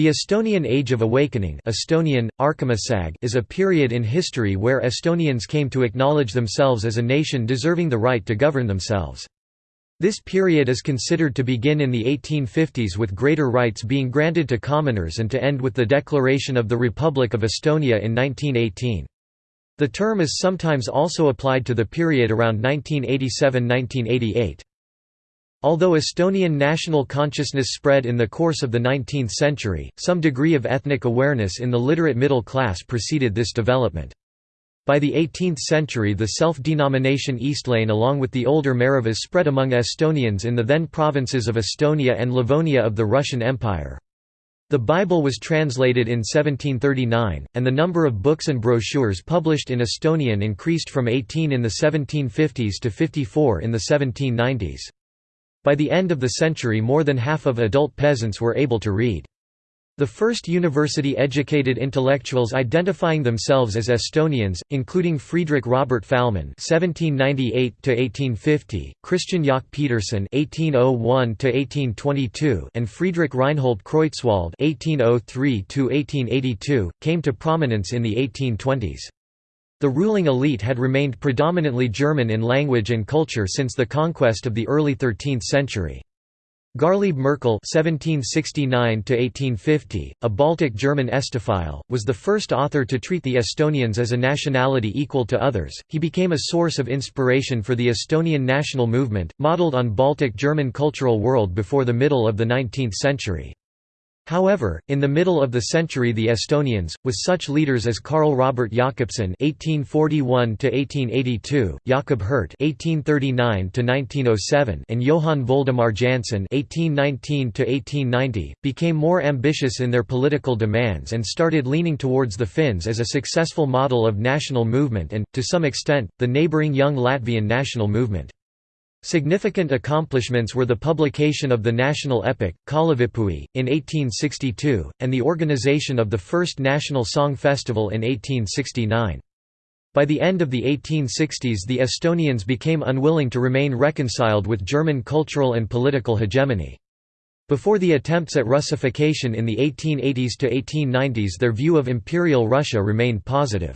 The Estonian Age of Awakening Estonian, is a period in history where Estonians came to acknowledge themselves as a nation deserving the right to govern themselves. This period is considered to begin in the 1850s with greater rights being granted to commoners and to end with the declaration of the Republic of Estonia in 1918. The term is sometimes also applied to the period around 1987–1988. Although Estonian national consciousness spread in the course of the 19th century, some degree of ethnic awareness in the literate middle class preceded this development. By the 18th century the self-denomination Eestlane along with the older maarahvas spread among Estonians in the then provinces of Estonia and Livonia of the Russian Empire. The Bible was translated in 1739, and the number of books and brochures published in Estonian increased from 18 in the 1750s to 54 in the 1790s. By the end of the century more than half of adult peasants were able to read. The first university-educated intellectuals identifying themselves as Estonians, including Friedrich Robert Fahlmann (1798–1850), Christian Jaak Peterson (1801–1822), and Friedrich Reinhold Kreutzwald (1803–1882), came to prominence in the 1820s. The ruling elite had remained predominantly German in language and culture since the conquest of the early 13th century. Garlieb Merkel (1769–1850), a Baltic German Estophile, was the first author to treat the Estonians as a nationality equal to others. He became a source of inspiration for the Estonian national movement, modeled on Baltic German cultural world before the middle of the 19th century. However, in the middle of the century the Estonians, with such leaders as Karl Robert Jakobson (1841–1882), Jakob Hurt (1839–1907), and Johann Voldemar Jannsen (1819–1890), became more ambitious in their political demands and started leaning towards the Finns as a successful model of national movement and, to some extent, the neighbouring young Latvian national movement. Significant accomplishments were the publication of the national epic, Kalevipoeg, in 1862, and the organization of the first National Song Festival in 1869. By the end of the 1860s the Estonians became unwilling to remain reconciled with German cultural and political hegemony. Before the attempts at Russification in the 1880s to 1890s their view of Imperial Russia remained positive.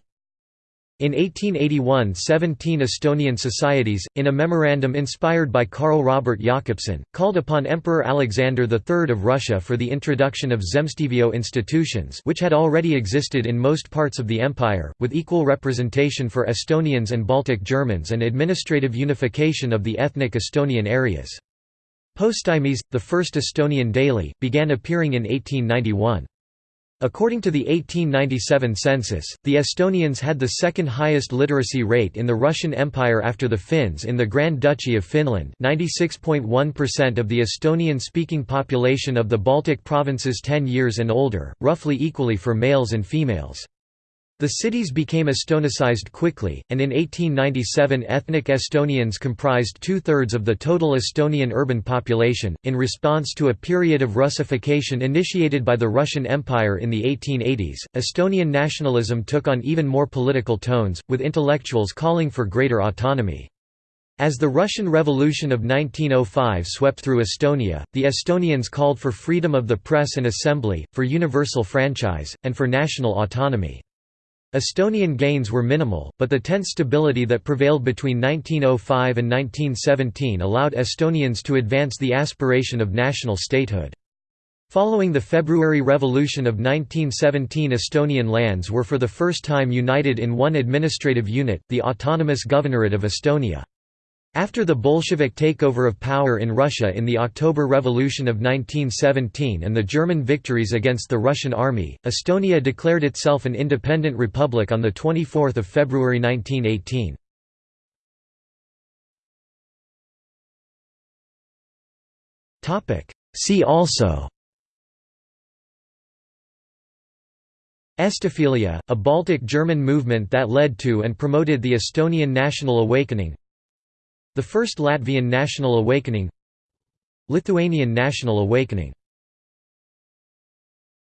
In 1881 17 Estonian societies, in a memorandum inspired by Karl Robert Jakobson, called upon Emperor Alexander III of Russia for the introduction of zemstvo institutions which had already existed in most parts of the empire, with equal representation for Estonians and Baltic Germans and administrative unification of the ethnic Estonian areas. Postimees, the first Estonian daily, began appearing in 1891. According to the 1897 census, the Estonians had the second highest literacy rate in the Russian Empire after the Finns in the Grand Duchy of Finland 96.1% of the Estonian-speaking population of the Baltic provinces 10 years and older, roughly equally for males and females. The cities became Estonicized quickly, and in 1897 ethnic Estonians comprised two-thirds of the total Estonian urban population. In response to a period of Russification initiated by the Russian Empire in the 1880s, Estonian nationalism took on even more political tones, with intellectuals calling for greater autonomy. As the Russian Revolution of 1905 swept through Estonia, the Estonians called for freedom of the press and assembly, for universal franchise, and for national autonomy. Estonian gains were minimal, but the tense stability that prevailed between 1905 and 1917 allowed Estonians to advance the aspiration of national statehood. Following the February Revolution of 1917 Estonian lands were for the first time united in one administrative unit, the Autonomous Governorate of Estonia. After the Bolshevik takeover of power in Russia in the October Revolution of 1917 and the German victories against the Russian army, Estonia declared itself an independent republic on 24 February 1918. See also Estophilia, a Baltic German movement that led to and promoted the Estonian national awakening the First Latvian National Awakening Lithuanian National Awakening